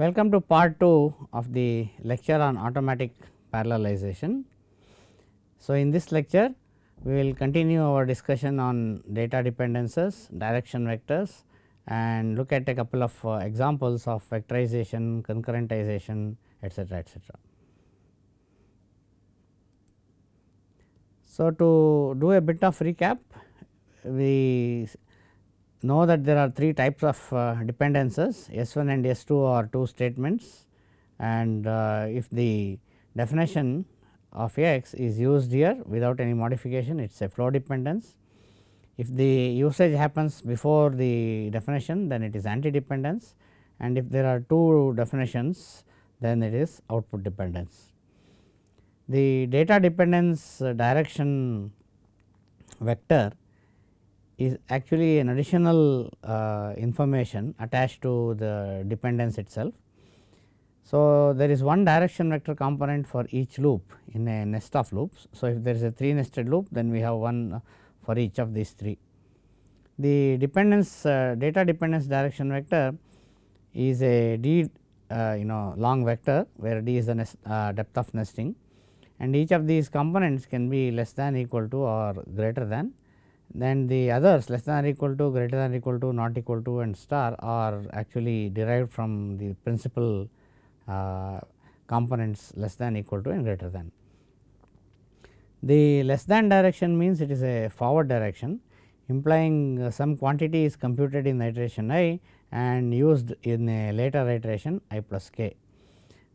Welcome to part 2 of the lecture on automatic parallelization. So, in this lecture we will continue our discussion on data dependencies, direction vectors and look at a couple of uh, examples of vectorization, concurrentization etcetera etcetera. So, to do a bit of recap we know that there are three types of uh, dependencies S 1 and S 2 are two statements and uh, if the definition of x is used here without any modification it is a flow dependence. If the usage happens before the definition then it is anti dependence and if there are two definitions then it is output dependence. The data dependence direction vector is actually an additional uh, information attached to the dependence itself. So, there is one direction vector component for each loop in a nest of loops. So, if there is a 3 nested loop then we have one for each of these 3. The dependence uh, data dependence direction vector is a d uh, you know long vector where d is the nest, uh, depth of nesting and each of these components can be less than equal to or greater than then the others less than or equal to greater than or equal to not equal to and star are actually derived from the principal uh, components less than equal to and greater than. The less than direction means it is a forward direction implying uh, some quantity is computed in iteration i and used in a later iteration i plus k.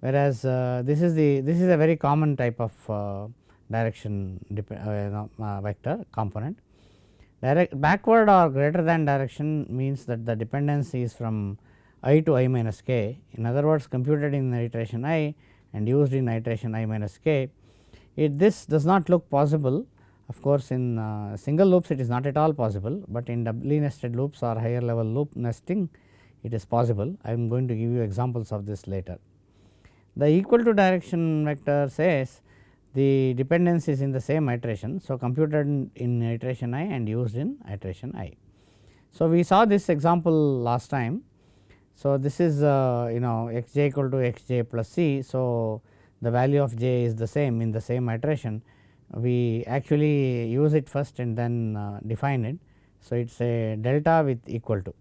Whereas, uh, this is the this is a very common type of uh, direction uh, vector component Direct backward or greater than direction means that the dependence is from i to i minus k. In other words computed in iteration i and used in iteration i minus k. It this does not look possible of course, in uh, single loops it is not at all possible, but in doubly nested loops or higher level loop nesting it is possible. I am going to give you examples of this later. The equal to direction vector says the dependence is in the same iteration. So, computed in iteration i and used in iteration i. So, we saw this example last time. So, this is uh, you know x j equal to x j plus c. So, the value of j is the same in the same iteration. We actually use it first and then uh, define it. So, it is a delta with equal to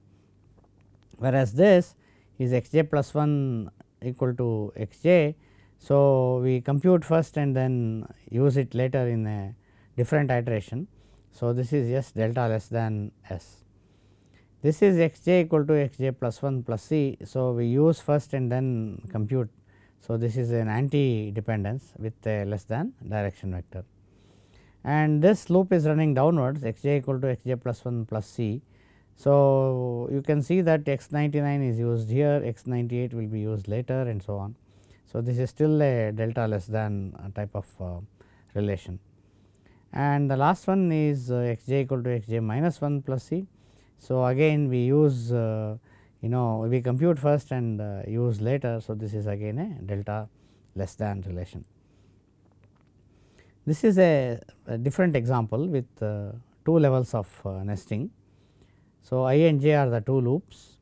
whereas this is x j plus 1 equal to x j so, we compute first and then use it later in a different iteration. So, this is S delta less than S. This is x j equal to x j plus 1 plus c. So, we use first and then compute. So, this is an anti dependence with a less than direction vector. And this loop is running downwards x j equal to x j plus 1 plus c. So, you can see that x 99 is used here, x 98 will be used later and so on. So, this is still a delta less than type of uh, relation and the last one is uh, x j equal to x j minus 1 plus c. So, again we use uh, you know we compute first and use later. So, this is again a delta less than relation. This is a, a different example with uh, two levels of uh, nesting. So, i and j are the two loops.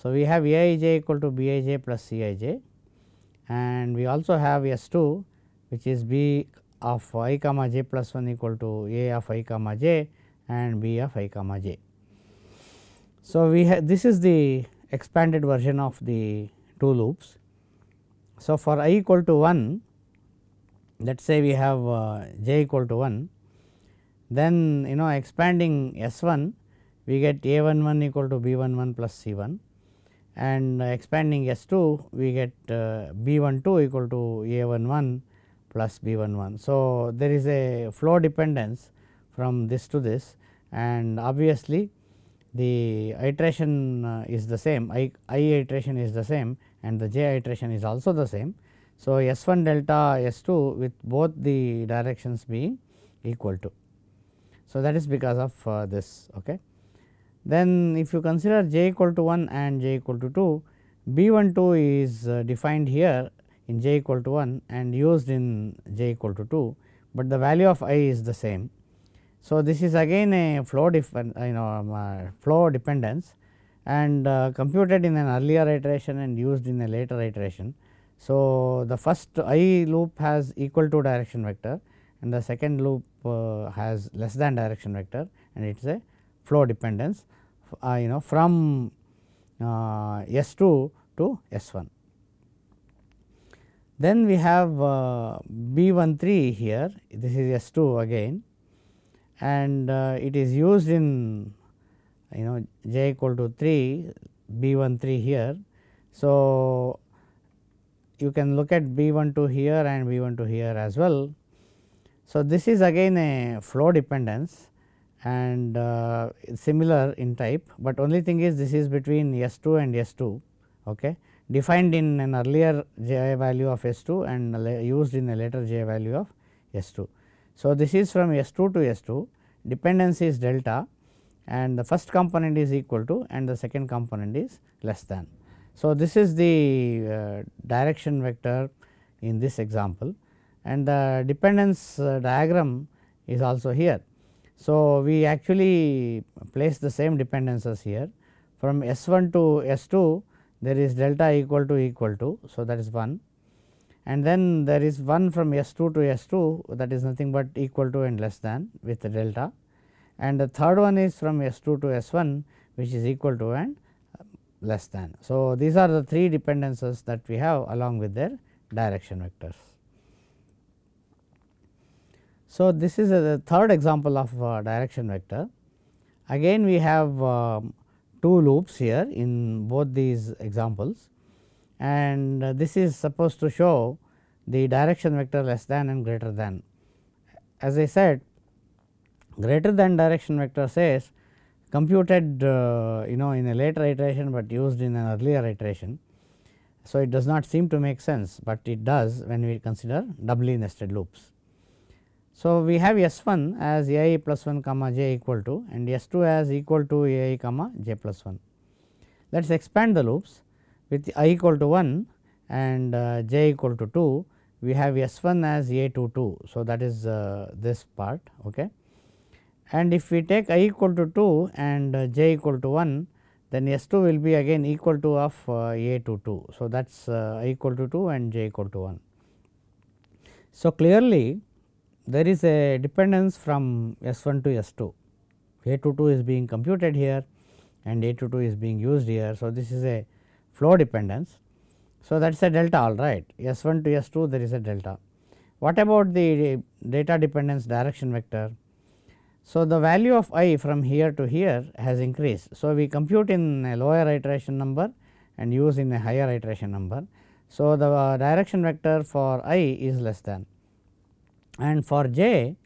So, we have a i j equal to b i j plus c i j and we also have S 2 which is b of i comma j plus 1 equal to a of i comma j and b of i comma j. So, we have this is the expanded version of the two loops. So, for i equal to 1 let us say we have uh, j equal to 1 then you know expanding S 1 we get a 1 1 equal to b 1 1 plus c 1 and expanding S 2 we get uh, B 1 2 equal to A 1 1 plus B 1 1. So, there is a flow dependence from this to this and obviously the iteration uh, is the same I, I iteration is the same and the j iteration is also the same. So, S 1 delta S 2 with both the directions being equal to. So, that is because of uh, this. Okay. Then if you consider j equal to 1 and j equal to 2, B 1 2 is uh, defined here in j equal to 1 and used in j equal to 2, but the value of i is the same. So, this is again a flow you know um, uh, flow dependence and uh, computed in an earlier iteration and used in a later iteration. So, the first i loop has equal to direction vector and the second loop has less than direction vector and it is a flow dependence uh, you know from uh, S 2 to S 1. Then we have uh, B 1 3 here this is S 2 again and uh, it is used in you know j equal to 3 B 1 3 here. So, you can look at B 1 2 here and B 1 2 here as well. So, this is again a flow dependence and uh, similar in type, but only thing is this is between S 2 and S 2 okay, defined in an earlier j value of S 2 and used in a later j value of S 2. So, this is from S 2 to S 2 dependence is delta and the first component is equal to and the second component is less than. So, this is the uh, direction vector in this example and the dependence uh, diagram is also here. So, we actually place the same dependences here from S 1 to S 2 there is delta equal to equal to. So, that is 1 and then there is 1 from S 2 to S 2 that is nothing but equal to and less than with the delta and the third one is from S 2 to S 1 which is equal to and uh, less than. So, these are the three dependencies that we have along with their direction vectors. So, this is a, the third example of uh, direction vector. Again we have um, two loops here in both these examples and uh, this is supposed to show the direction vector less than and greater than. As I said greater than direction vector says computed uh, you know in a later iteration, but used in an earlier iteration. So, it does not seem to make sense, but it does when we consider doubly nested loops. So, we have S 1 as a i plus 1 comma j equal to and S 2 as equal to a i comma j plus 1. Let us expand the loops with i equal to 1 and uh, j equal to 2 we have S 1 as a 2 2. So, that is uh, this part. Okay and if we take i equal to 2 and uh, j equal to 1 then S 2 will be again equal to of uh, a to 2. So, that is uh, i equal to 2 and j equal to 1. So, clearly there is a dependence from S 1 to S 2, a to 2 is being computed here and a to 2 is being used here. So, this is a flow dependence. So, that is a delta all right S 1 to S 2 there is a delta. What about the data dependence direction vector? So, the value of i from here to here has increased. So, we compute in a lower iteration number and use in a higher iteration number. So, the uh, direction vector for i is less than and for j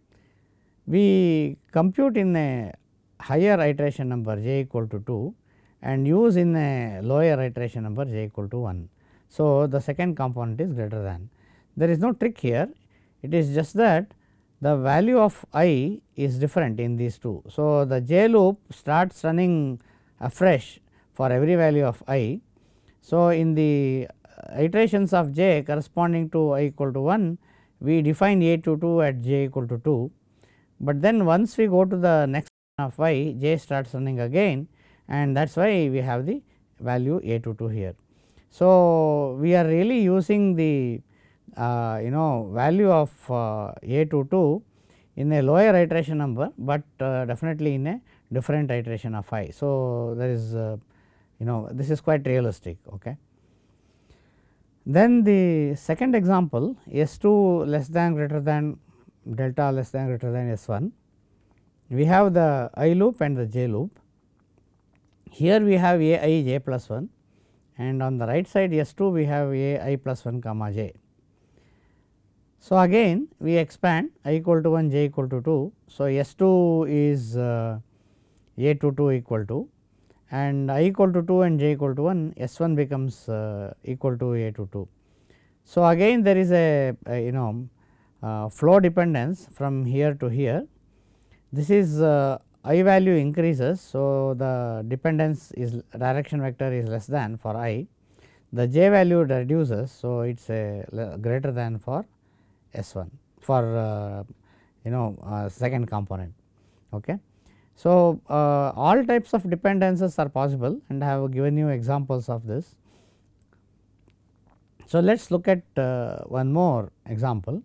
we compute in a higher iteration number j equal to 2 and use in a lower iteration number j equal to 1. So, the second component is greater than. There is no trick here, it is just that the value of i is different in these two. So, the j loop starts running afresh for every value of i. So, in the iterations of j corresponding to i equal to 1 we define a to 2 at j equal to 2, but then once we go to the next of i j starts running again and that is why we have the value a to 2 here. So, we are really using the uh, you know value of uh, a to 2 in a lower iteration number, but uh, definitely in a different iteration of i. So, there is you know this is quite realistic. Okay. Then the second example S 2 less than greater than delta less than greater than S 1. We have the i loop and the j loop. Here we have a i j plus 1 and on the right side S 2 we have a i plus 1 comma j. So, again we expand i equal to 1 j equal to 2. So, S 2 is uh, a to 2 equal to and i equal to 2 and j equal to 1 S 1 becomes uh, equal to a to 2. So, again there is a, a you know uh, flow dependence from here to here. This is uh, i value increases. So, the dependence is direction vector is less than for i, the j value reduces. So, it is a greater than for S 1 for uh, you know uh, second component. Okay. So, uh, all types of dependencies are possible and I have given you examples of this. So, let us look at uh, one more example.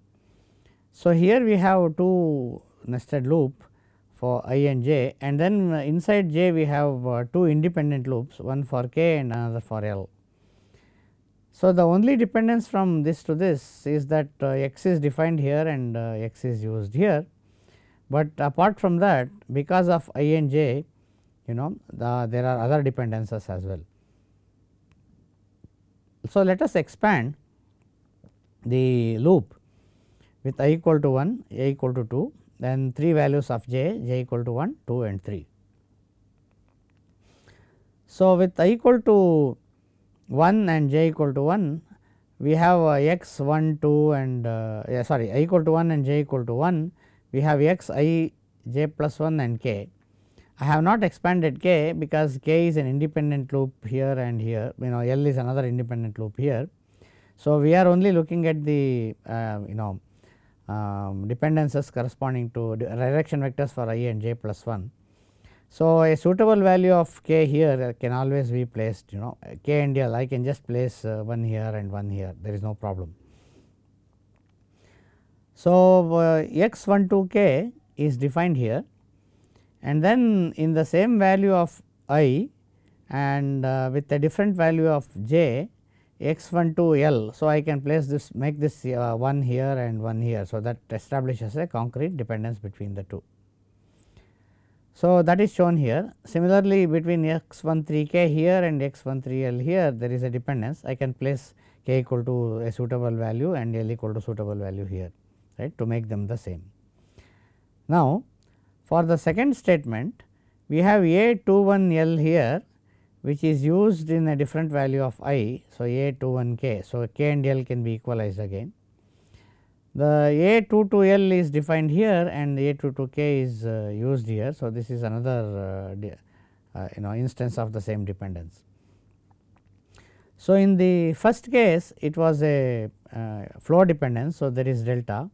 So, here we have two nested loop for i and j and then inside j we have uh, two independent loops one for k and another for l. So, the only dependence from this to this is that uh, x is defined here and uh, x is used here, but apart from that because of i and j you know the, there are other dependencies as well. So, let us expand the loop with i equal to 1, a equal to 2, then 3 values of j, j equal to 1, 2 and 3. So, with i equal to 1 and j equal to 1 we have uh, x 1 2 and uh, yeah, sorry i equal to 1 and j equal to 1 we have x i j plus 1 and k. I have not expanded k because k is an independent loop here and here you know L is another independent loop here. So, we are only looking at the uh, you know um, dependencies corresponding to direction vectors for i and j plus 1. So, a suitable value of k here can always be placed you know k and l I can just place uh, one here and one here there is no problem. So, uh, x 1 2 k is defined here and then in the same value of i and uh, with a different value of j x 1 2 l. So, I can place this make this uh, one here and one here. So, that establishes a concrete dependence between the two. So, that is shown here similarly between x 1 3 k here and x 1 3 l here there is a dependence I can place k equal to a suitable value and l equal to suitable value here right to make them the same. Now, for the second statement we have a 2 1 l here which is used in a different value of i. So, a 2 1 k. So, k and l can be equalized again the A 2 to L is defined here and A 2 2 K is uh, used here. So, this is another uh, uh, you know instance of the same dependence. So, in the first case it was a uh, flow dependence. So, there is delta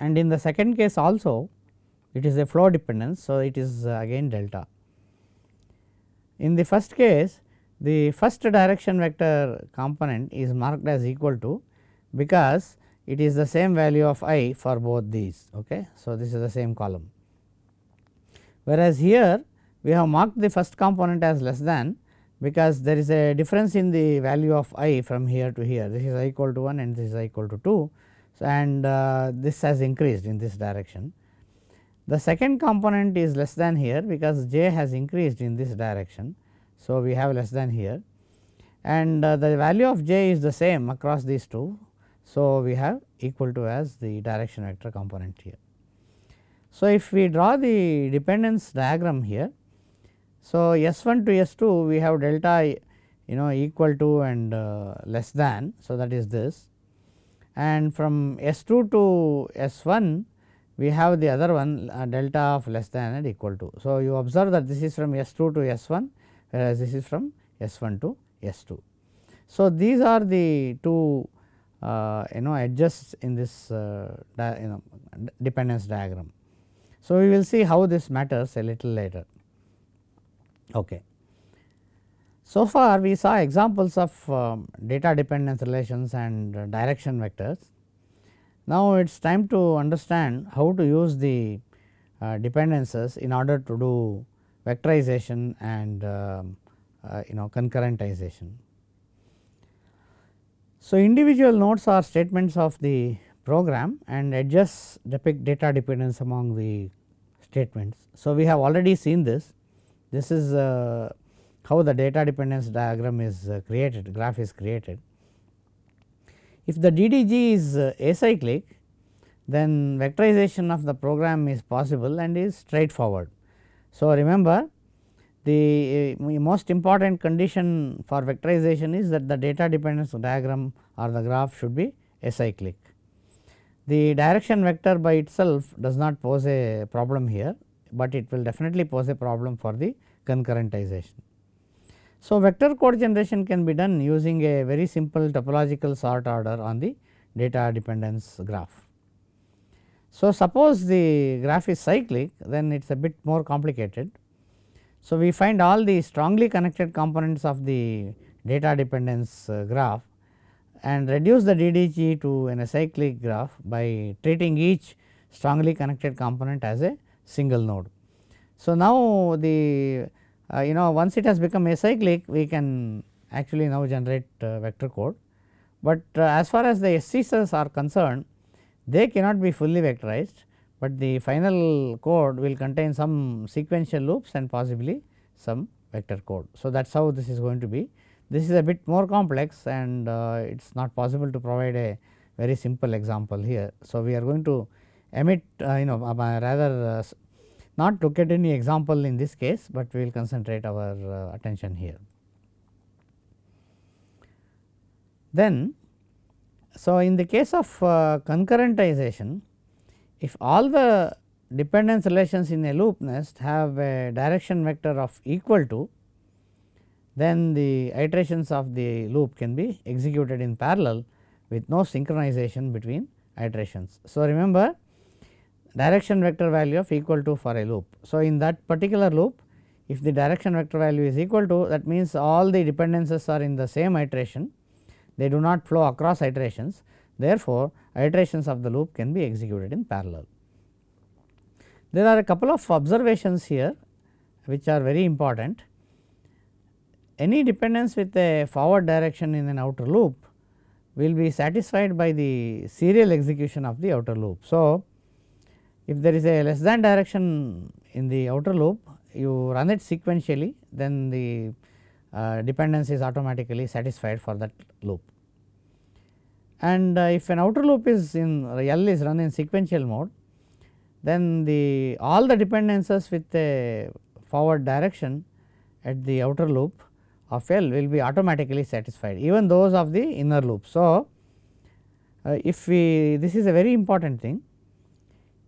and in the second case also it is a flow dependence. So, it is uh, again delta. In the first case the first direction vector component is marked as equal to because it is the same value of i for both these. Okay. So, this is the same column. Whereas, here we have marked the first component as less than because there is a difference in the value of i from here to here this is i equal to 1 and this is i equal to 2 and uh, this has increased in this direction. The second component is less than here because j has increased in this direction. So, we have less than here and uh, the value of j is the same across these two so, we have equal to as the direction vector component here. So, if we draw the dependence diagram here, so S 1 to S 2 we have delta you know equal to and uh, less than. So, that is this and from S 2 to S 1 we have the other one uh, delta of less than and equal to. So, you observe that this is from S 2 to S 1 whereas this is from S 1 to S 2. So, these are the two uh, you know edges in this uh, you know dependence diagram. So, we will see how this matters a little later. Okay. So far we saw examples of um, data dependence relations and direction vectors. Now, it is time to understand how to use the uh, dependencies in order to do vectorization and um, uh, you know concurrentization. So, individual nodes are statements of the program and edges depict data dependence among the statements. So, we have already seen this. This is uh, how the data dependence diagram is uh, created, graph is created. If the DDG is uh, acyclic, then vectorization of the program is possible and is straightforward. So, remember the uh, most important condition for vectorization is that the data dependence diagram or the graph should be acyclic. The direction vector by itself does not pose a problem here, but it will definitely pose a problem for the concurrentization. So, vector code generation can be done using a very simple topological sort order on the data dependence graph. So, suppose the graph is cyclic then it is a bit more complicated. So, we find all the strongly connected components of the data dependence uh, graph and reduce the DDG to an acyclic graph by treating each strongly connected component as a single node. So, now the uh, you know once it has become acyclic we can actually now generate uh, vector code, but uh, as far as the SCCs are concerned they cannot be fully vectorized, but the final code will contain some sequential loops and possibly some vector code. So, that is how this is going to be. This is a bit more complex and uh, it is not possible to provide a very simple example here. So, we are going to emit uh, you know uh, rather not look at any example in this case, but we will concentrate our uh, attention here. Then, so in the case of uh, concurrentization, if all the dependence relations in a loop nest have a direction vector of equal to, then the iterations of the loop can be executed in parallel with no synchronization between iterations. So, remember direction vector value of equal to for a loop. So, in that particular loop if the direction vector value is equal to that means all the dependencies are in the same iteration they do not flow across iterations therefore, iterations of the loop can be executed in parallel. There are a couple of observations here which are very important. Any dependence with a forward direction in an outer loop will be satisfied by the serial execution of the outer loop. So, if there is a less than direction in the outer loop, you run it sequentially, then the uh, dependence is automatically satisfied for that loop. And uh, if an outer loop is in L is run in sequential mode, then the all the dependencies with a forward direction at the outer loop of L will be automatically satisfied even those of the inner loop. So, uh, if we this is a very important thing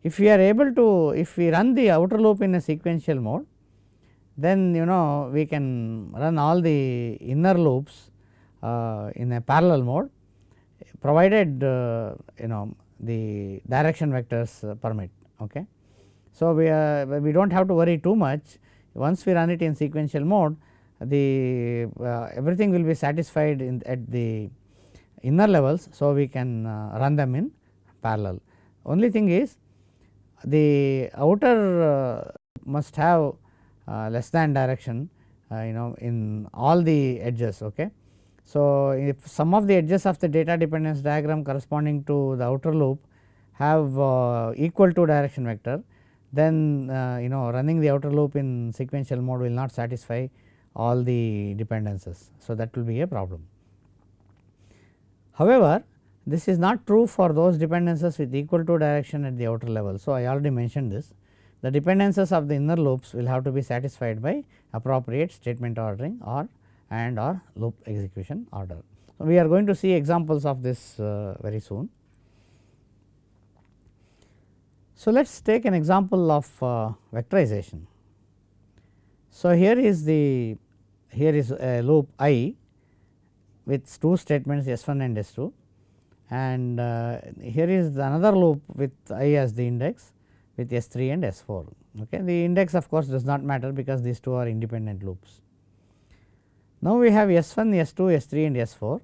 if we are able to if we run the outer loop in a sequential mode then you know we can run all the inner loops uh, in a parallel mode provided uh, you know the direction vectors permit. Okay. So, we are we do not have to worry too much once we run it in sequential mode the uh, everything will be satisfied in at the inner levels. So, we can uh, run them in parallel. Only thing is the outer uh, must have uh, less than direction uh, you know in all the edges. Okay. So, if some of the edges of the data dependence diagram corresponding to the outer loop have uh, equal to direction vector, then uh, you know running the outer loop in sequential mode will not satisfy all the dependencies. So, that will be a problem. However, this is not true for those dependencies with equal to direction at the outer level. So, I already mentioned this the dependencies of the inner loops will have to be satisfied by appropriate statement ordering or and or loop execution order. So, we are going to see examples of this uh, very soon. So, let us take an example of uh, vectorization. So, here is the here is a loop i with two statements S 1 and S 2 and uh, here is another loop with i as the index with S 3 and S 4. Okay. The index of course, does not matter because these two are independent loops. Now, we have S 1, S 2, S 3 and S 4.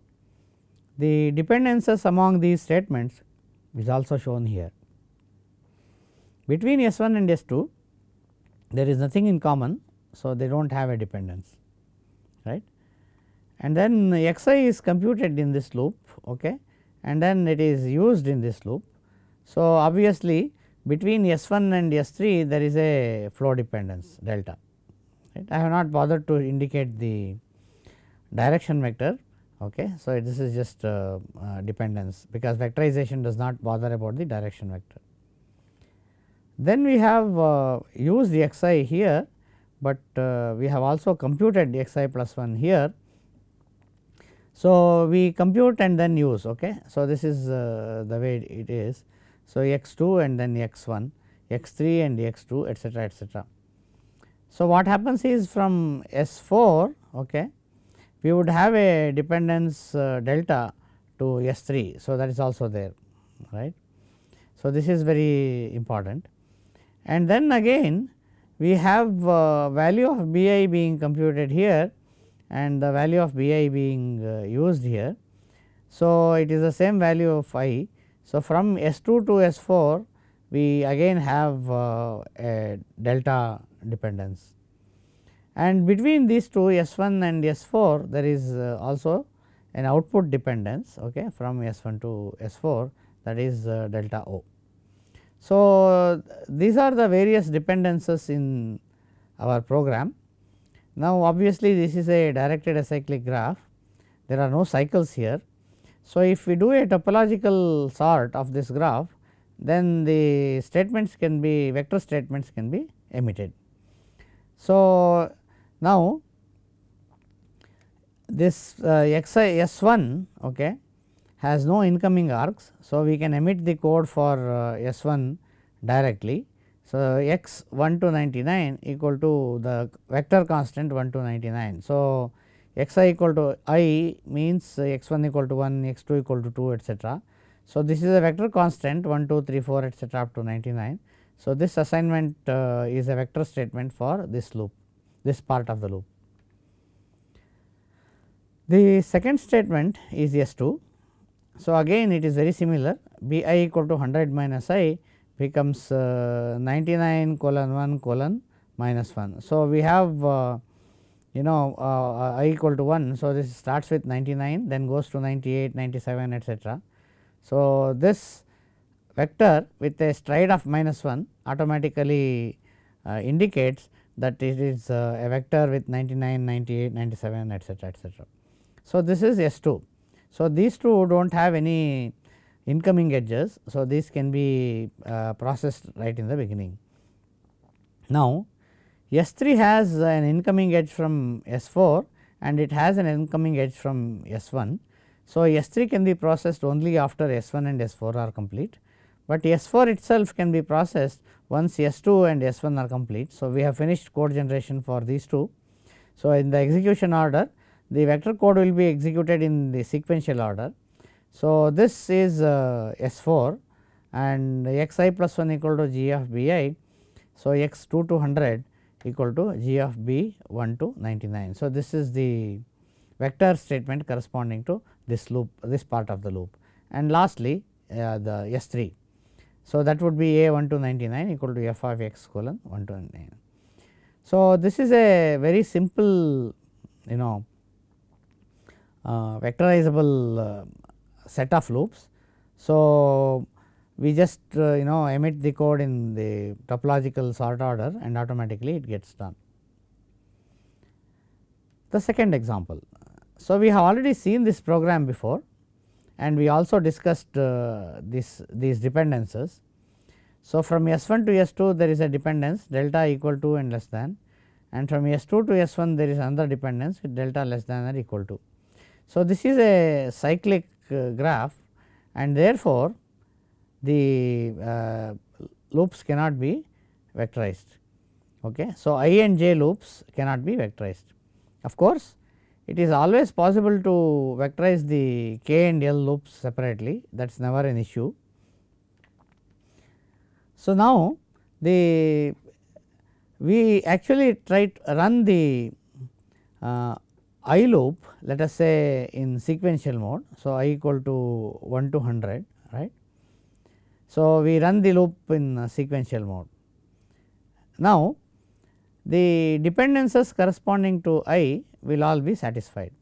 The dependencies among these statements is also shown here. Between S 1 and S 2 there is nothing in common. So, they do not have a dependence right and then x i is computed in this loop okay, and then it is used in this loop. So, obviously, between S 1 and S 3 there is a flow dependence delta right. I have not bothered to indicate the direction vector. Okay. So, this is just uh, uh, dependence because vectorization does not bother about the direction vector. Then we have uh, used the x i here, but uh, we have also computed the x i plus 1 here so, we compute and then use. Okay. So, this is uh, the way it is. So, x 2 and then x 1, x 3 and x 2 etcetera etcetera. So, what happens is from S 4 okay, we would have a dependence uh, delta to S 3. So, that is also there right. So, this is very important and then again we have uh, value of B i being computed here and the value of B i being uh, used here. So, it is the same value of i. So, from S 2 to S 4 we again have uh, a delta dependence and between these two S 1 and S 4 there is uh, also an output dependence okay, from S 1 to S 4 that is uh, delta O. So, these are the various dependences in our program. Now, obviously, this is a directed acyclic graph, there are no cycles here. So, if we do a topological sort of this graph, then the statements can be vector statements can be emitted. So, now this uh, x i s 1 okay, has no incoming arcs. So, we can emit the code for uh, S 1 directly. So, x 1 to 99 equal to the vector constant 1 to 99. So, x i equal to i means x 1 equal to 1, x 2 equal to 2 etcetera. So, this is a vector constant 1, 2, 3, 4 etcetera up to 99. So, this assignment uh, is a vector statement for this loop, this part of the loop. The second statement is S 2 so, again it is very similar b i equal to 100 minus i becomes uh, 99 colon 1 colon minus 1. So, we have uh, you know uh, i equal to 1. So, this starts with 99 then goes to 98, 97 etcetera. So, this vector with a stride of minus 1 automatically uh, indicates that it is uh, a vector with 99, 98, 97 etcetera etcetera. So, this is S 2 so, these two do not have any incoming edges. So, this can be uh, processed right in the beginning. Now, S 3 has an incoming edge from S 4 and it has an incoming edge from S 1. So, S 3 can be processed only after S 1 and S 4 are complete, but S 4 itself can be processed once S 2 and S 1 are complete. So, we have finished code generation for these two. So, in the execution order the vector code will be executed in the sequential order. So, this is uh, S 4 and x i plus 1 equal to g of b i. So, x 2 to 100 equal to g of b 1 to 99. So, this is the vector statement corresponding to this loop this part of the loop and lastly uh, the S 3. So, that would be a 1 to 99 equal to f of x colon 1 to 99. So, this is a very simple you know uh, vectorizable uh, set of loops. So, we just uh, you know emit the code in the topological sort order and automatically it gets done. The second example. So, we have already seen this program before and we also discussed uh, this these dependencies. So, from S 1 to S 2 there is a dependence delta equal to and less than and from S 2 to S 1 there is another dependence with delta less than or equal to. So, this is a cyclic graph and therefore, the uh, loops cannot be vectorized. Okay. So, i and j loops cannot be vectorized. Of course, it is always possible to vectorize the k and l loops separately that is never an issue. So, now the we actually try to run the uh, i loop let us say in sequential mode. So, i equal to 1 to 100 right. So, we run the loop in sequential mode. Now, the dependencies corresponding to i will all be satisfied.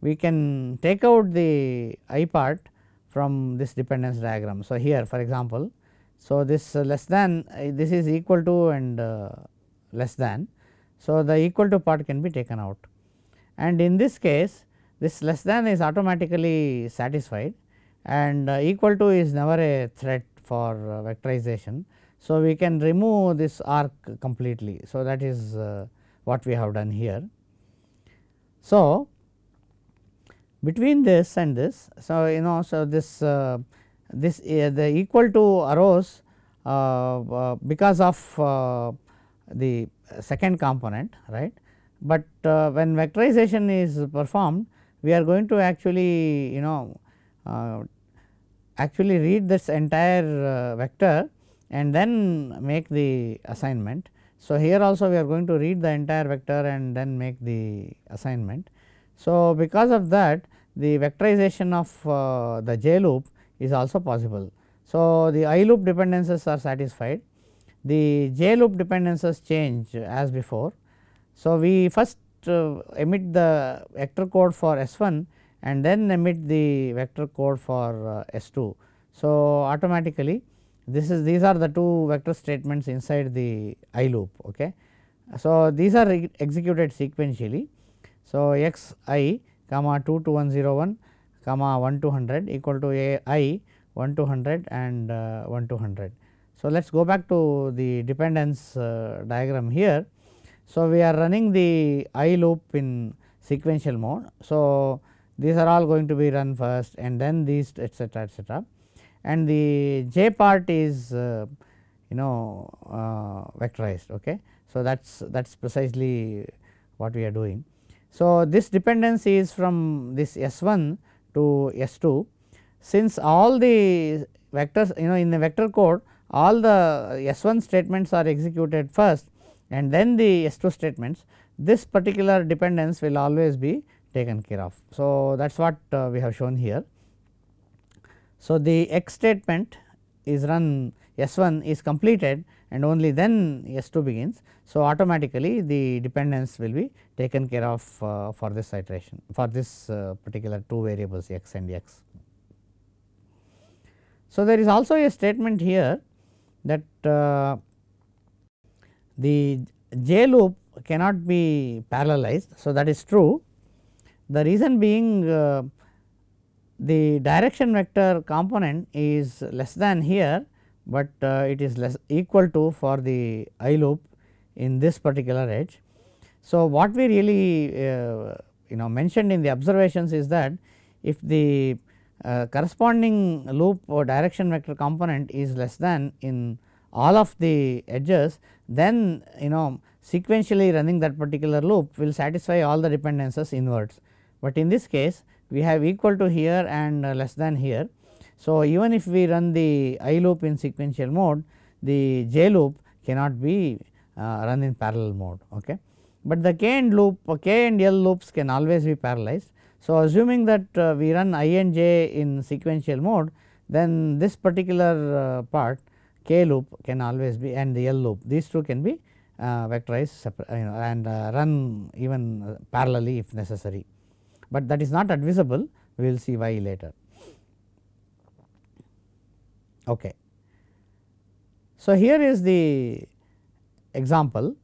We can take out the i part from this dependence diagram. So, here for example, so this less than this is equal to and uh, less than. So, the equal to part can be taken out and in this case this less than is automatically satisfied and uh, equal to is never a threat for uh, vectorization. So, we can remove this arc completely. So, that is uh, what we have done here. So, between this and this, so you know, so this uh, this uh, the equal to arose uh, because of the second component right but uh, when vectorization is performed we are going to actually you know uh, actually read this entire uh, vector and then make the assignment. So, here also we are going to read the entire vector and then make the assignment. So, because of that the vectorization of uh, the j loop is also possible. So, the i loop dependencies are satisfied, the j loop dependencies change as before. So, we first uh, emit the vector code for S 1 and then emit the vector code for uh, S 2. So, automatically this is these are the two vector statements inside the i loop. Okay. So, these are executed sequentially. So, x i comma 2 to 101 comma 1 to 100 equal to a i 1 to 100 and uh, 1 to 100. So, let us go back to the dependence uh, diagram here. So, we are running the i loop in sequential mode. So, these are all going to be run first and then these etcetera etcetera and the j part is uh, you know uh, vectorized. Okay. So, that is that is precisely what we are doing. So, this dependency is from this S 1 to S 2 since all the vectors you know in the vector code all the S 1 statements are executed first and then the S 2 statements this particular dependence will always be taken care of. So, that is what uh, we have shown here. So, the x statement is run S 1 is completed and only then S 2 begins. So, automatically the dependence will be taken care of uh, for this iteration for this uh, particular two variables x and x. So, there is also a statement here that uh, the j loop cannot be parallelized. So, that is true. The reason being uh, the direction vector component is less than here, but uh, it is less equal to for the i loop in this particular edge. So, what we really uh, you know mentioned in the observations is that if the uh, corresponding loop or direction vector component is less than in all of the edges then you know sequentially running that particular loop will satisfy all the dependencies inwards. But in this case we have equal to here and uh, less than here. So, even if we run the i loop in sequential mode the j loop cannot be uh, run in parallel mode. Okay. But the k and loop k and l loops can always be parallelized. So, assuming that uh, we run i and j in sequential mode then this particular uh, part k loop can always be and the l loop these two can be uh, vectorized you know, and uh, run even parallelly if necessary but that is not advisable we will see why later. Okay. So, here is the example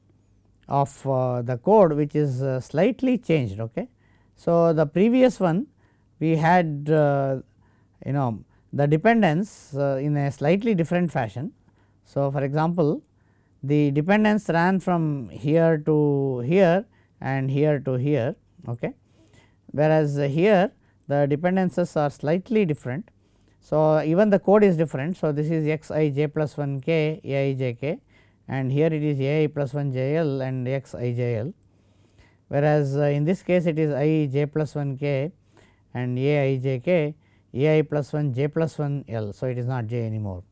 of uh, the code which is uh, slightly changed. Okay. So, the previous one we had uh, you know the dependence uh, in a slightly different fashion. So, for example, the dependence ran from here to here and here to here. Okay whereas here the dependencies are slightly different. So, even the code is different. So, this is x i j plus 1 k a i j k and here it is a i plus 1 j l and x i j l whereas, uh, in this case it is i j plus 1 k and a i j k a i plus 1 j plus 1 l. So, it is not j anymore.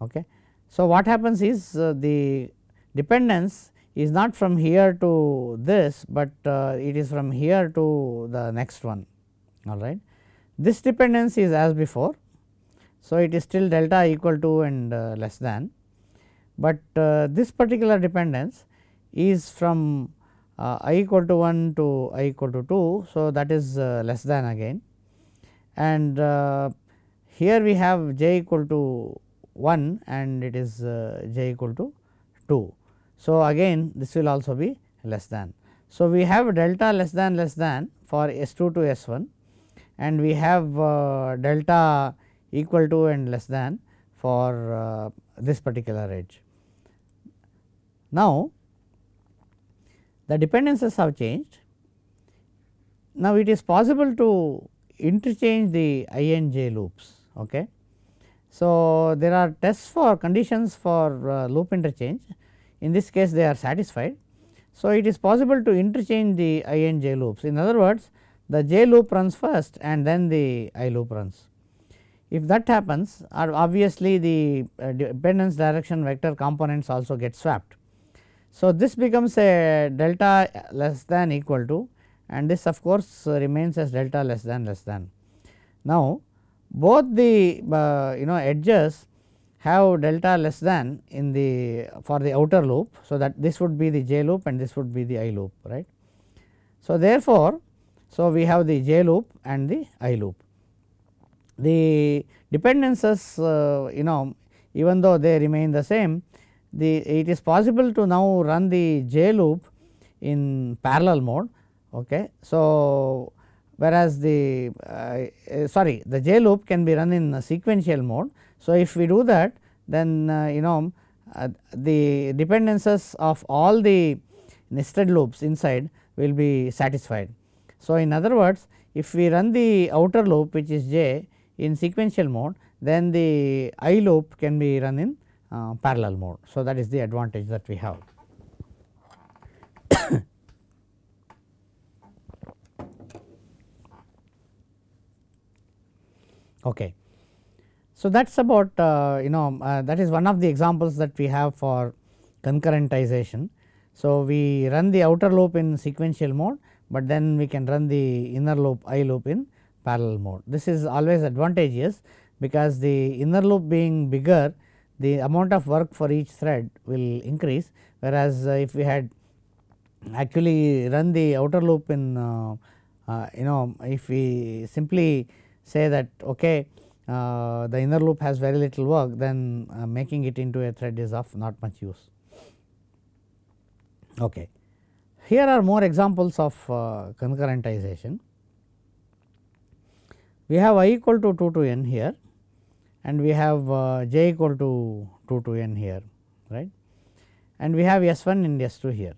Okay. So, what happens is uh, the dependence is not from here to this, but uh, it is from here to the next one all right. This dependence is as before. So, it is still delta equal to and uh, less than, but uh, this particular dependence is from uh, i equal to 1 to i equal to 2. So, that is uh, less than again and uh, here we have j equal to 1 and it is j equal to 2. So, again this will also be less than. So, we have delta less than less than for S 2 to S 1 and we have uh, delta equal to and less than for uh, this particular edge. Now, the dependencies have changed. Now, it is possible to interchange the i and j loops. Okay. So, there are tests for conditions for uh, loop interchange in this case they are satisfied. So, it is possible to interchange the i and j loops in other words the j loop runs first and then the i loop runs. if that happens obviously the uh, dependence direction vector components also get swapped. So, this becomes a delta less than equal to and this of course remains as delta less than less than. Now, both the uh, you know edges have delta less than in the for the outer loop. So, that this would be the j loop and this would be the i loop right. So, therefore, so we have the j loop and the i loop. The dependences uh, you know even though they remain the same the it is possible to now run the j loop in parallel mode. Okay. So, whereas the uh, uh, sorry the j loop can be run in a sequential mode. So, if we do that then uh, you know uh, the dependencies of all the nested loops inside will be satisfied. So, in other words if we run the outer loop which is j in sequential mode then the i loop can be run in uh, parallel mode. So, that is the advantage that we have. Okay. So, that is about uh, you know uh, that is one of the examples that we have for concurrentization. So, we run the outer loop in sequential mode, but then we can run the inner loop I loop in parallel mode. This is always advantageous because the inner loop being bigger the amount of work for each thread will increase whereas, uh, if we had actually run the outer loop in uh, uh, you know if we simply say that okay uh, the inner loop has very little work then uh, making it into a thread is of not much use. Okay. Here are more examples of uh, concurrentization. We have i equal to 2 to n here and we have uh, j equal to 2 to n here right and we have S 1 and S 2 here.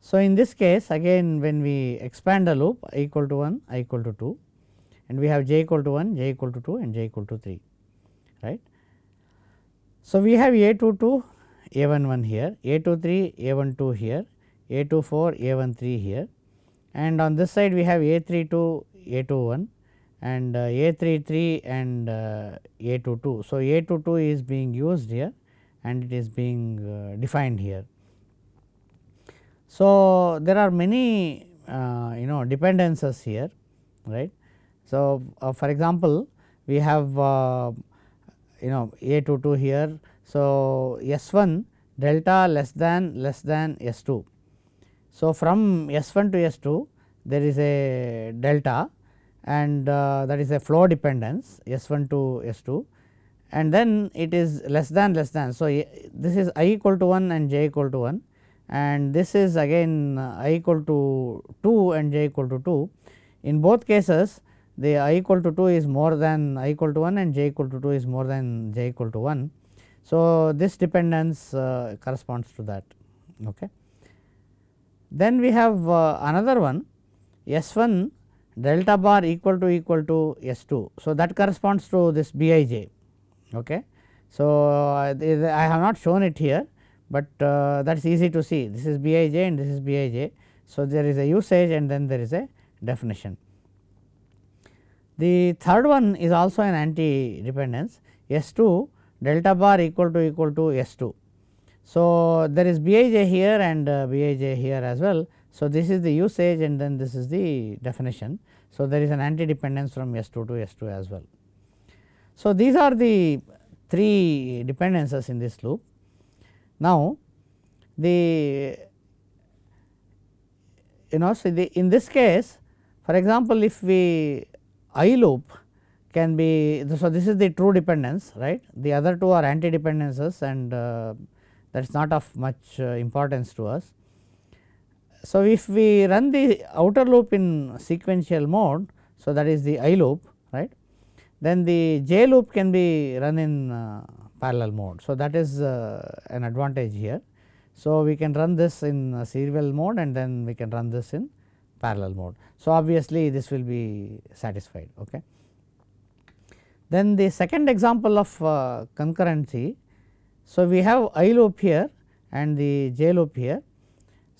So, in this case again when we expand the loop i equal to 1 i equal to 2 and we have j equal to 1 j equal to 2 and j equal to 3 right. So, we have a 2 2 a 1 1 here a 2 3 a 1 2 here a 2 4 a 1 3 here and on this side we have a 3 2 a 2 1 and uh, A 3 3 and uh, A 2 2. So, A 2 2 is being used here and it is being uh, defined here. So, there are many uh, you know dependencies here right. So, uh, for example, we have uh, you know A 2 2 here. So, S 1 delta less than less than S 2. So, from S 1 to S 2 there is a delta and uh, that is a flow dependence S 1 to S 2 and then it is less than less than. So, this is i equal to 1 and j equal to 1 and this is again uh, i equal to 2 and j equal to 2. In both cases the i equal to 2 is more than i equal to 1 and j equal to 2 is more than j equal to 1. So, this dependence uh, corresponds to that. Okay. Then we have uh, another one S 1 delta bar equal to equal to S 2. So, that corresponds to this B i j. Okay. So, uh, I have not shown it here, but uh, that is easy to see this is B i j and this is B i j. So, there is a usage and then there is a definition. The third one is also an anti dependence S 2 delta bar equal to equal to S 2. So, there is B i j here and uh, B i j here as well. So, this is the usage and then this is the definition. So, there is an anti dependence from S 2 to S 2 as well. So, these are the three dependencies in this loop. Now, the you know so the in this case for example, if we I loop can be so this is the true dependence right the other two are anti dependencies and uh, that is not of much uh, importance to us. So, if we run the outer loop in sequential mode, so that is the I loop right, then the J loop can be run in uh, parallel mode. So, that is uh, an advantage here. So, we can run this in serial mode and then we can run this in parallel mode. So, obviously, this will be satisfied. Okay. Then the second example of uh, concurrency. So, we have I loop here and the J loop here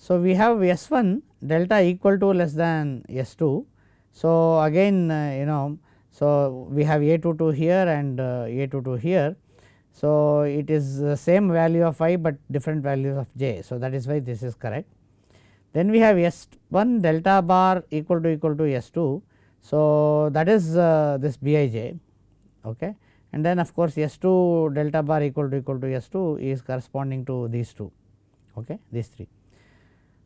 so, we have S 1 delta equal to less than S 2. So, again uh, you know So, we have a 2 2 here and uh, a 2 2 here. So, it is the same value of i, but different values of j. So, that is why this is correct. Then we have S 1 delta bar equal to equal to S 2. So, that is uh, this B i j okay. and then of course, S 2 delta bar equal to equal to S 2 is corresponding to these two okay, these three.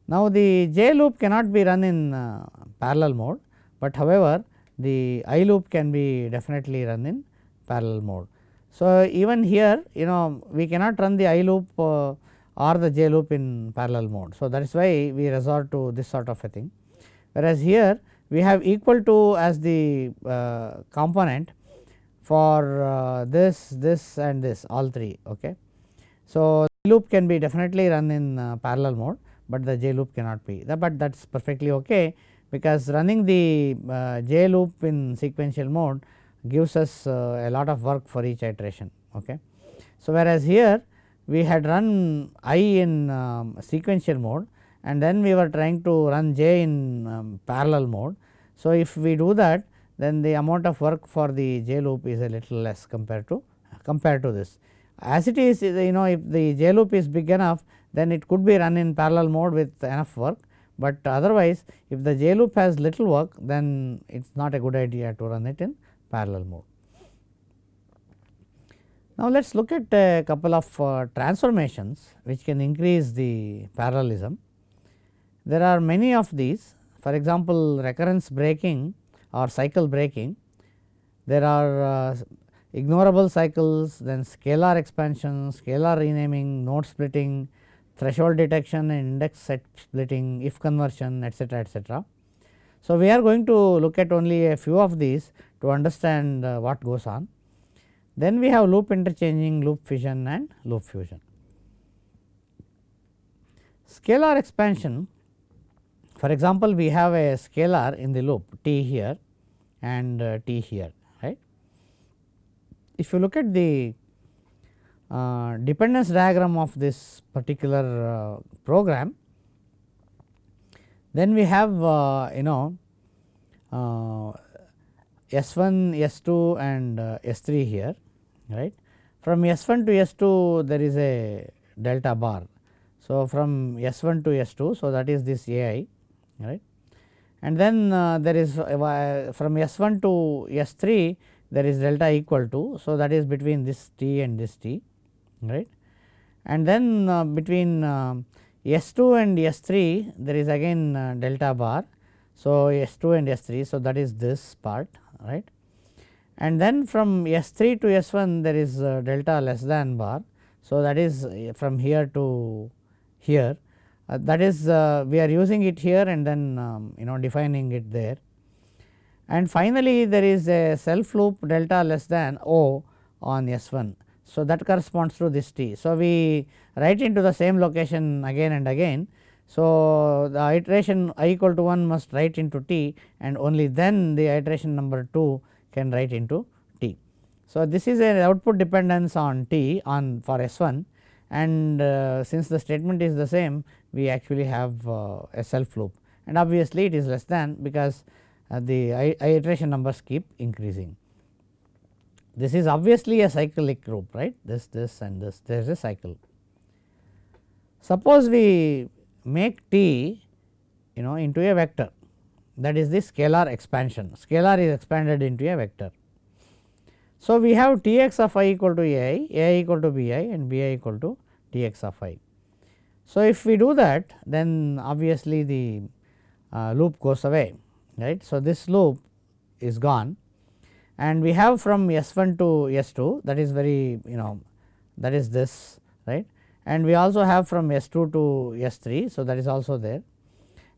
Now, the j loop cannot be run in uh, parallel mode, but however, the i loop can be definitely run in parallel mode. So, even here you know we cannot run the i loop uh, or the j loop in parallel mode. So, that is why we resort to this sort of a thing whereas here we have equal to as the uh, component for uh, this, this and this all three. Okay. So, loop can be definitely run in uh, parallel mode, but the j loop cannot be the, but that is perfectly ok because running the uh, j loop in sequential mode gives us uh, a lot of work for each iteration. Okay. So, whereas here we had run i in um, sequential mode and then we were trying to run j in um, parallel mode. So, if we do that then the amount of work for the j loop is a little less compared to compared to this. As it is you know if the j loop is big enough then it could be run in parallel mode with enough work, but otherwise if the j loop has little work then it is not a good idea to run it in parallel mode. Now, let us look at a couple of uh, transformations which can increase the parallelism. There are many of these for example, recurrence breaking or cycle breaking. There are uh, ignorable cycles, then scalar expansion, scalar renaming, node splitting, threshold detection and index set splitting, if conversion etcetera etcetera. So, we are going to look at only a few of these to understand uh, what goes on. Then we have loop interchanging, loop fission and loop fusion. Scalar expansion for example, we have a scalar in the loop t here and uh, t here right. If you look at the uh, dependence diagram of this particular uh, program, then we have uh, you know uh, S 1, S 2 and uh, S 3 here right. From S 1 to S 2 there is a delta bar. So, from S 1 to S 2, so that is this A i right. And then uh, there is uh, from S 1 to S 3 there is delta equal to. So, that is between this t and this t right. And then uh, between uh, S 2 and S 3 there is again uh, delta bar. So, S 2 and S 3. So, that is this part right. And then from S 3 to S 1 there is uh, delta less than bar. So, that is from here to here uh, that is uh, we are using it here and then um, you know defining it there. And finally, there is a self loop delta less than O on S 1. So, that corresponds to this t. So, we write into the same location again and again. So, the iteration i equal to 1 must write into t and only then the iteration number 2 can write into t. So, this is an output dependence on t on for S 1 and uh, since the statement is the same we actually have uh, a self loop and obviously it is less than because uh, the iteration numbers keep increasing. This is obviously a cyclic loop right this this and this there is a cycle. Suppose we make t you know into a vector that is the scalar expansion scalar is expanded into a vector. So, we have T x of i equal to a i, a i equal to b i and b i equal to T x of i. So, if we do that then obviously the uh, loop goes away right. So, this loop is gone and we have from S 1 to S 2 that is very you know that is this right and we also have from S 2 to S 3. So, that is also there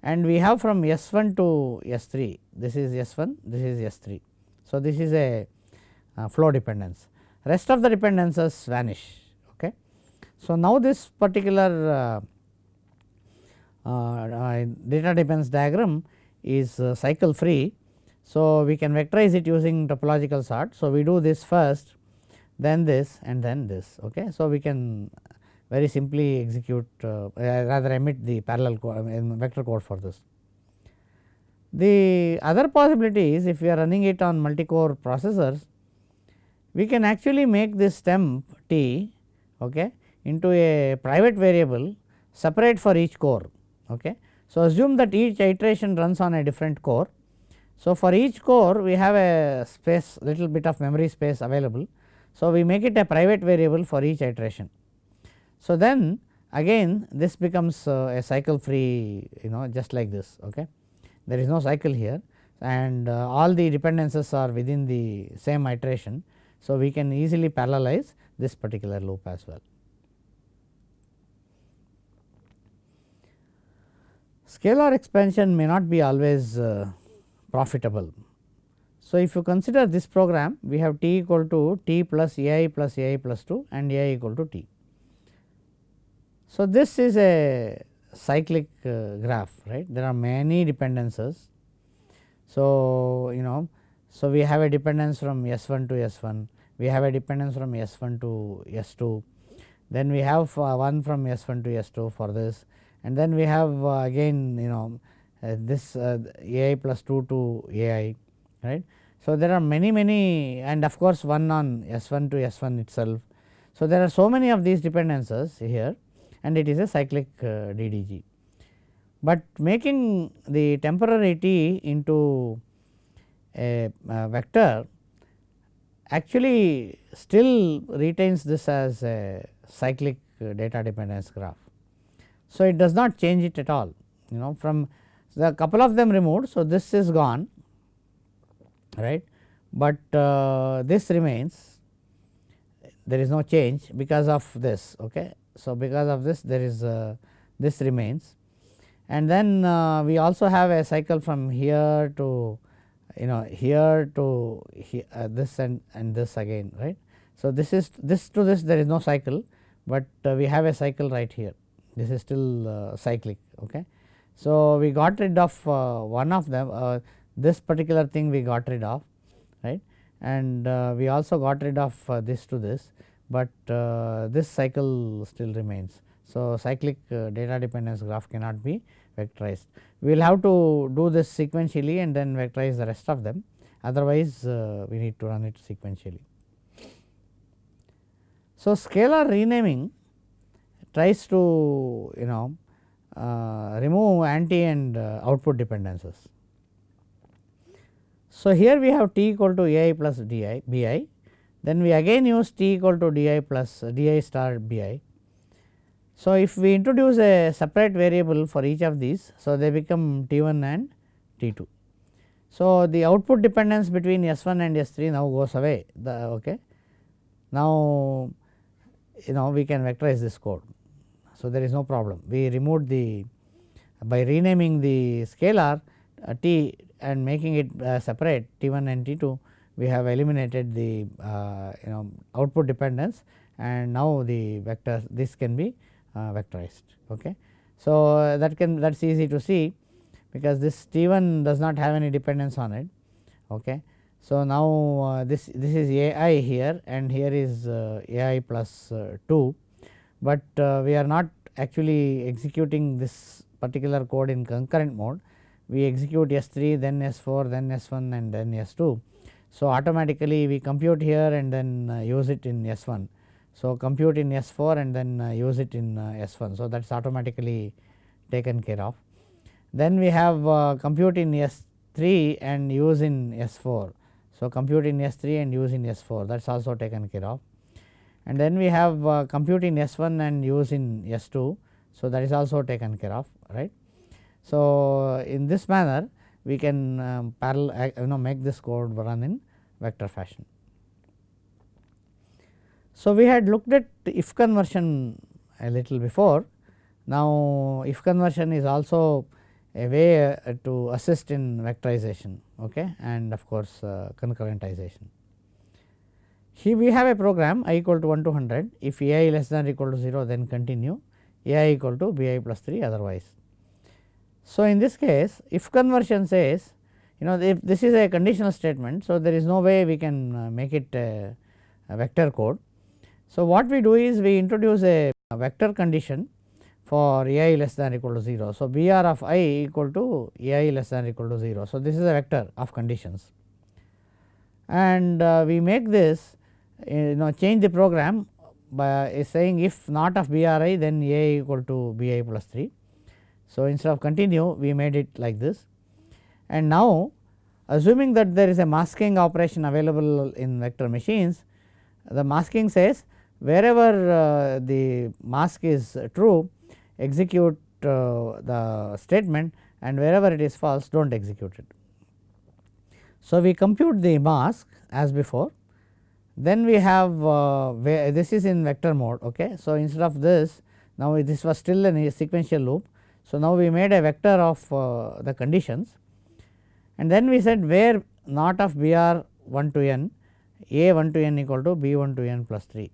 and we have from S 1 to S 3 this is S 1 this is S 3. So, this is a uh, flow dependence rest of the dependences vanish Okay. so, now this particular uh, uh, data dependence diagram is uh, cycle free. So, we can vectorize it using topological sort. So, we do this first then this and then this. Okay. So, we can very simply execute uh, rather emit the parallel code, vector code for this. The other possibility is if we are running it on multi-core processors, we can actually make this temp t okay, into a private variable separate for each core. Okay. So, assume that each iteration runs on a different core. So, for each core we have a space little bit of memory space available. So, we make it a private variable for each iteration. So, then again this becomes uh, a cycle free you know just like this. Okay. There is no cycle here and uh, all the dependencies are within the same iteration. So, we can easily parallelize this particular loop as well. Scalar expansion may not be always uh, profitable. So, if you consider this program we have t equal to t plus a i plus a i plus 2 and a i equal to t. So, this is a cyclic uh, graph right there are many dependencies. So, you know so we have a dependence from S 1 to S 1 we have a dependence from S 1 to S 2 then we have uh, one from S 1 to S 2 for this and then we have uh, again you know this uh, a i plus 2 to a i right. So, there are many many and of course, one on S 1 to S 1 itself. So, there are so many of these dependencies here and it is a cyclic uh, DDG. But making the temporary into a, a vector actually still retains this as a cyclic uh, data dependence graph. So, it does not change it at all you know from the couple of them removed. So, this is gone right, but uh, this remains there is no change because of this. Okay. So, because of this there is uh, this remains and then uh, we also have a cycle from here to you know here to here, uh, this and, and this again right. So, this is this to this there is no cycle, but uh, we have a cycle right here this is still uh, cyclic. Okay. So, we got rid of uh, one of them this particular thing we got rid of right and we also got rid of this to this, but uh, this cycle still remains. So, cyclic data dependence graph cannot be vectorized. We will have to do this sequentially and then vectorize the rest of them otherwise we need to run it sequentially. So, scalar renaming tries to you know uh, remove anti and uh, output dependencies. So, here we have t equal to a i plus d i b i then we again use t equal to d i plus d i star b i. So, if we introduce a separate variable for each of these, so they become t 1 and t 2. So, the output dependence between S 1 and S 3 now goes away the okay. Now, you know we can vectorize this code. So, there is no problem we removed the by renaming the scalar uh, t and making it uh, separate t 1 and t 2 we have eliminated the uh, you know output dependence and now the vector this can be uh, vectorized. Okay. So, that can that is easy to see because this t 1 does not have any dependence on it. Okay. So, now uh, this this is a i here and here is uh, a i plus 2 but uh, we are not actually executing this particular code in concurrent mode. We execute S 3 then S 4 then S 1 and then S 2. So, automatically we compute here and then uh, use it in S 1. So, compute in S 4 and then uh, use it in uh, S 1. So, that is automatically taken care of. Then we have compute in S 3 and use in S 4. So, compute in S 3 and use in S 4 that is also taken care of and then we have uh, compute in S 1 and use in S 2. So, that is also taken care of right. So, in this manner we can um, parallel you know make this code run in vector fashion. So, we had looked at if conversion a little before. Now, if conversion is also a way uh, to assist in vectorization okay, and of course, uh, concurrentization. Here we have a program i equal to 1 to 100 if a i less than or equal to 0 then continue a i equal to b i plus 3 otherwise. So, in this case if conversion says you know if this is a conditional statement. So, there is no way we can uh, make it a, a, vector code. So, what we do is we introduce a, a vector condition for a i less than or equal to 0. So, B r of i equal to a i less than or equal to 0. So, this is a vector of conditions and uh, we make this you know change the program by saying if not of B r i then a equal to B i plus 3. So, instead of continue we made it like this and now assuming that there is a masking operation available in vector machines the masking says wherever uh, the mask is true execute uh, the statement and wherever it is false do not execute it. So, we compute the mask as before then we have uh, this is in vector mode. Okay. So, instead of this now this was still a sequential loop. So, now we made a vector of uh, the conditions and then we said where not of B r 1 to n a 1 to n equal to b 1 to n plus 3.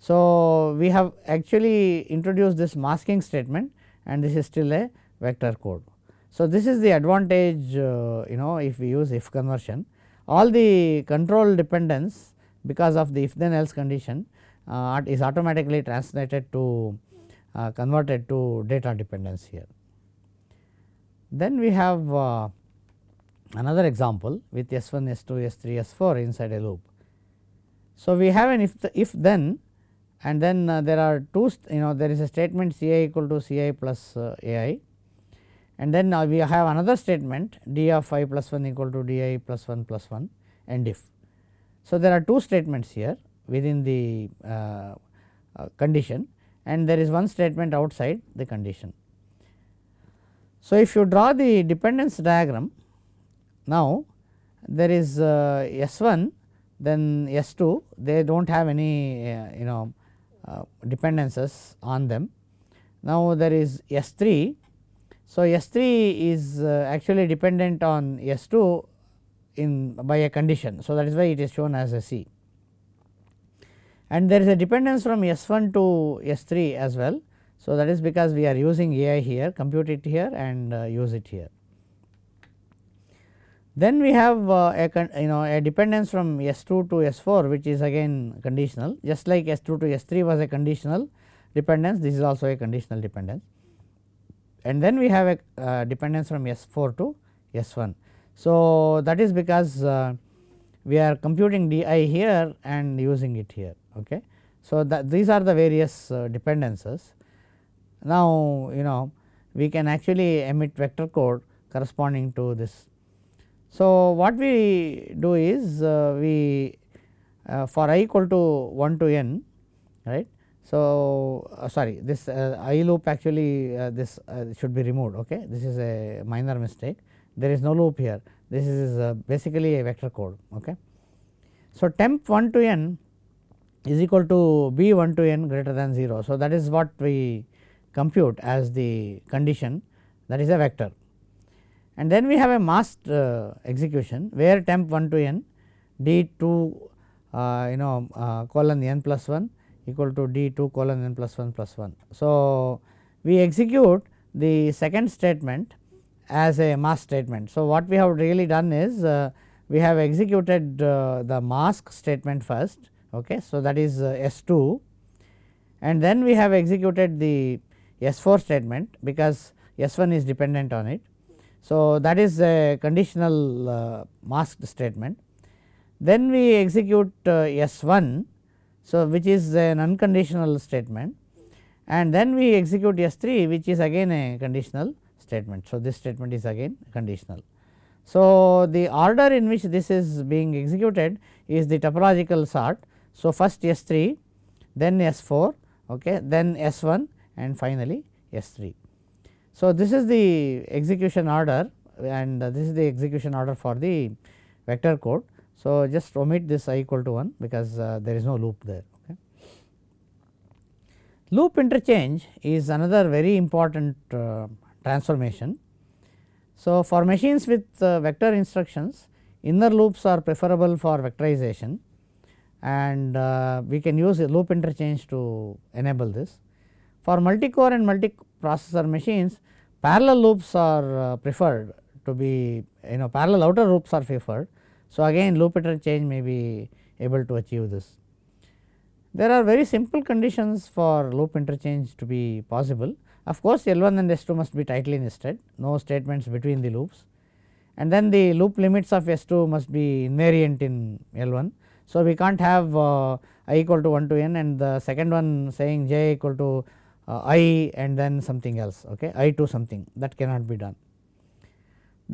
So, we have actually introduced this masking statement and this is still a vector code. So, this is the advantage uh, you know if we use if conversion all the control dependence because of the if then else condition uh, is automatically translated to uh, converted to data dependence here. Then we have uh, another example with S 1, S 2, S 3, S 4 inside a loop. So, we have an if the, if then and then uh, there are two you know there is a statement C i equal to C i plus uh, A i and then uh, we have another statement d of i plus 1 equal to d i plus 1 plus 1 and if. So, there are two statements here within the uh, condition and there is one statement outside the condition. So, if you draw the dependence diagram now there is uh, S 1 then S 2 they do not have any uh, you know uh, dependencies on them. Now, there is S 3. So, S 3 is uh, actually dependent on S 2 in by a condition. So, that is why it is shown as a C and there is a dependence from S 1 to S 3 as well. So, that is because we are using A i here compute it here and uh, use it here. Then we have uh, a you know a dependence from S 2 to S 4 which is again conditional just like S 2 to S 3 was a conditional dependence this is also a conditional dependence and then we have a uh, dependence from S 4 to S 1. So, that is because uh, we are computing d i here and using it here. Okay. So, that these are the various uh, dependencies. Now, you know we can actually emit vector code corresponding to this so, what we do is uh, we uh, for i equal to 1 to n right. So, sorry this i loop actually this should be removed ok this is a minor mistake there is no loop here this is basically a vector code ok. So, temp 1 to n is equal to b 1 to n greater than 0. So, that is what we compute as the condition that is a vector and then we have a masked uh, execution where temp 1 to n d 2 uh, you know uh, colon n plus 1 equal to d 2 colon n plus 1 plus 1. So, we execute the second statement as a mask statement. So, what we have really done is uh, we have executed uh, the mask statement first okay. So, that is uh, S 2 and then we have executed the S 4 statement because S 1 is dependent on it so, that is a conditional uh, masked statement. Then we execute uh, S 1, so which is an unconditional statement and then we execute S 3 which is again a conditional statement. So, this statement is again conditional. So, the order in which this is being executed is the topological sort. So, first S 3 then S 4 okay, then S 1 and finally S 3. So, this is the execution order and this is the execution order for the vector code. So, just omit this i equal to 1 because uh, there is no loop there. Okay. Loop interchange is another very important uh, transformation. So, for machines with uh, vector instructions inner loops are preferable for vectorization and uh, we can use loop interchange to enable this. For multi-core and multi-processor machines parallel loops are uh, preferred to be you know parallel outer loops are preferred. So, again loop interchange may be able to achieve this. There are very simple conditions for loop interchange to be possible Of course, L 1 and S 2 must be tightly nested no statements between the loops and then the loop limits of S 2 must be invariant in L 1. So, we can't have uh, i equal to 1 to n and the second one saying j equal to uh, i and then something else okay i to something that cannot be done.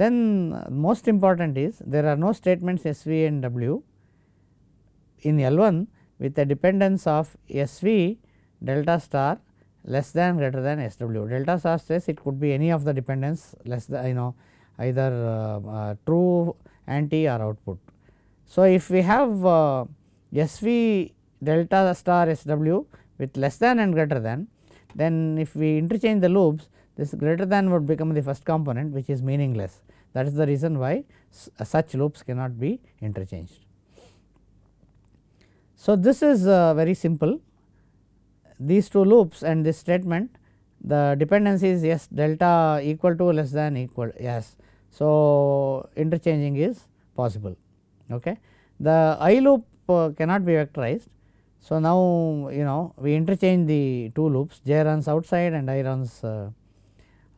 Then uh, most important is there are no statements S v and w in L 1 with a dependence of S v delta star less than greater than S w. Delta star says it could be any of the dependence less than you know either uh, uh, true anti or output. So, if we have uh, S v delta star S w with less than and greater than then if we interchange the loops this greater than would become the first component which is meaningless that is the reason why such loops cannot be interchanged. So, this is uh, very simple these two loops and this statement the dependency is yes delta equal to less than equal yes. So, interchanging is possible. Okay. The i loop uh, cannot be vectorized. So, now you know we interchange the two loops j runs outside and i runs uh,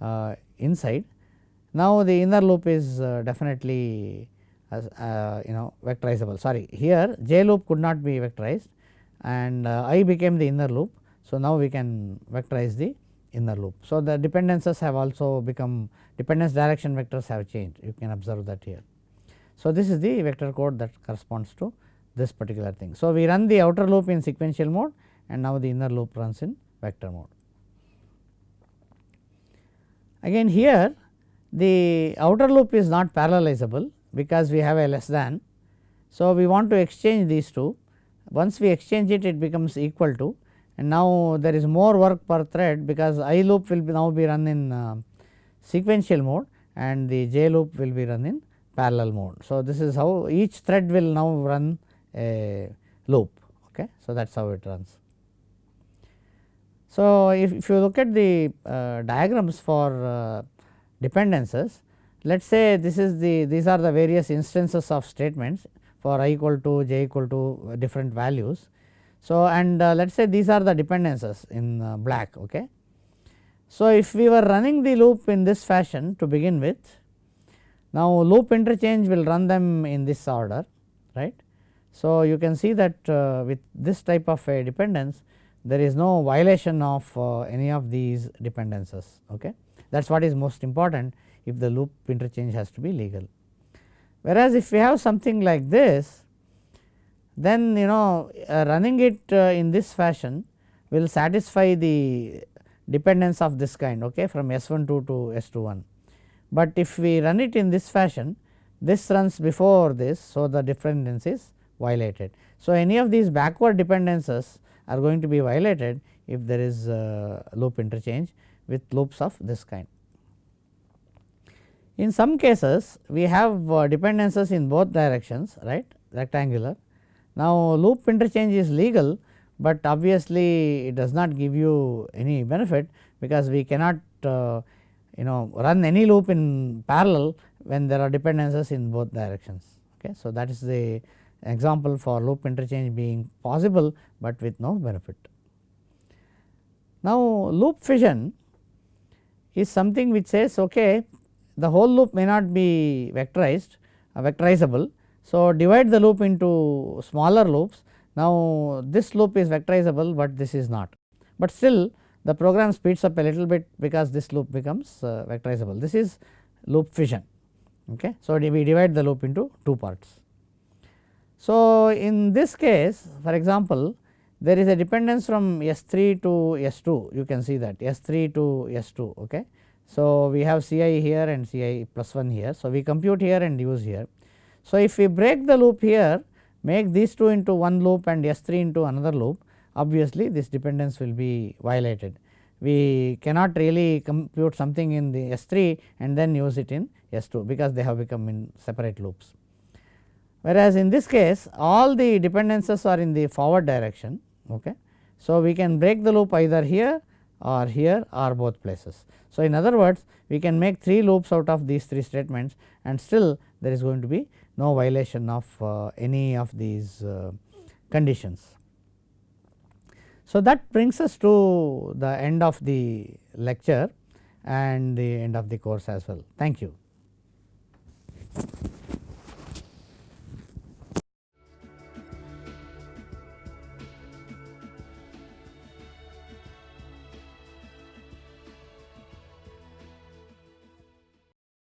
uh, inside. Now, the inner loop is uh, definitely uh, you know vectorizable sorry here j loop could not be vectorized and uh, i became the inner loop. So, now we can vectorize the inner loop. So, the dependencies have also become dependence direction vectors have changed you can observe that here. So, this is the vector code that corresponds to this particular thing. So, we run the outer loop in sequential mode and now the inner loop runs in vector mode. Again here the outer loop is not parallelizable because we have a less than. So, we want to exchange these two once we exchange it it becomes equal to and now there is more work per thread because i loop will be now be run in uh, sequential mode and the j loop will be run in parallel mode. So, this is how each thread will now run a loop. Okay. So, that is how it runs. So, if, if you look at the uh, diagrams for uh, dependencies, let us say this is the these are the various instances of statements for i equal to j equal to different values so, and uh, let us say these are the dependencies in uh, black. Okay. So, if we were running the loop in this fashion to begin with, now loop interchange will run them in this order right. So, you can see that uh, with this type of a dependence there is no violation of uh, any of these dependencies. Okay. That is what is most important if the loop interchange has to be legal. Whereas, if we have something like this then you know uh, running it uh, in this fashion will satisfy the dependence of this kind okay, from S 1 2 to S 2 1. But if we run it in this fashion this runs before this. So, the dependence is violated. So, any of these backward dependencies are going to be violated if there is loop interchange with loops of this kind. In some cases we have uh, dependencies in both directions right rectangular now, loop interchange is legal, but obviously it does not give you any benefit because we cannot uh, you know run any loop in parallel when there are dependencies in both directions. Okay. So, that is the example for loop interchange being possible, but with no benefit. Now, loop fission is something which says okay, the whole loop may not be vectorized uh, vectorizable, so, divide the loop into smaller loops. Now, this loop is vectorizable, but this is not, but still the program speeds up a little bit because this loop becomes uh, vectorizable. This is loop fission. Okay. So, we divide the loop into two parts. So, in this case for example, there is a dependence from S 3 to S 2 you can see that S 3 to S 2. Okay. So, we have C i here and C i plus 1 here. So, we compute here and use here. So, if we break the loop here make these two into one loop and S 3 into another loop obviously this dependence will be violated. We cannot really compute something in the S 3 and then use it in S 2 because they have become in separate loops. Whereas, in this case all the dependencies are in the forward direction. Okay. So, we can break the loop either here or here or both places. So, in other words we can make 3 loops out of these 3 statements and still there is going to be no violation of uh, any of these uh, conditions. So, that brings us to the end of the lecture and the end of the course as well. Thank you.